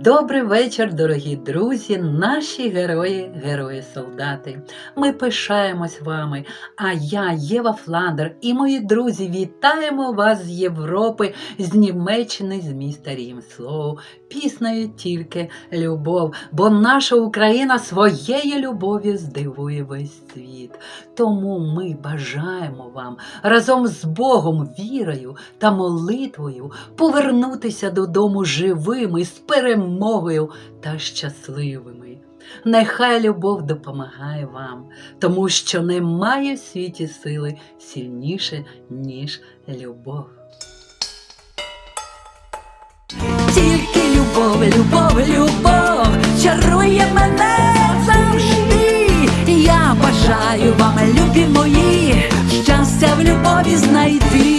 Добрий вечір, дорогі друзі, наші герої, герої-солдати. Ми пишаємось вами. А я, Єва Фландер, і мої друзі вітаємо вас з Європи, з Німеччини, з міста Рімслоу. Піснею тільки любов, бо наша Україна своєю любов'ю здивує весь світ. Тому ми бажаємо вам разом з Богом, вірою та молитвою повернутися додому живими, з перемогою перемогою та щасливими. Нехай любов допомагає вам, тому що немає в світі сили сильніше, ніж любов. Тільки любов, любов, любов чарує мене завжди. Я бажаю вам, любі мої, щастя в любові знайти.